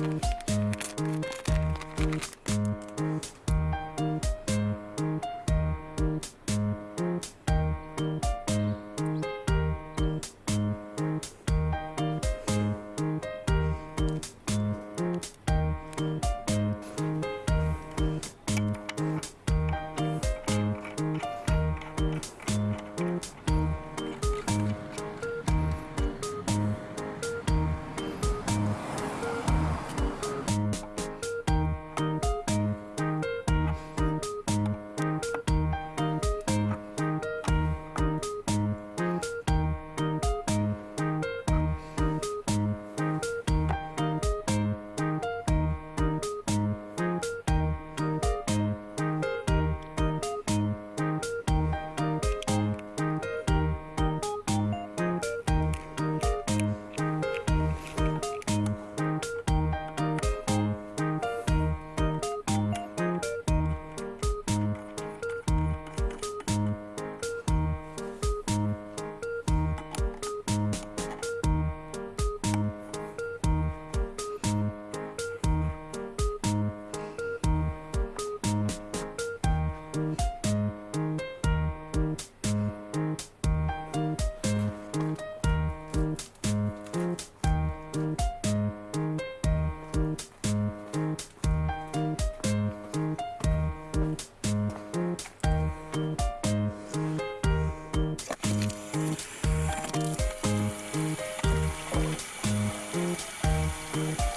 mm you. Thank you.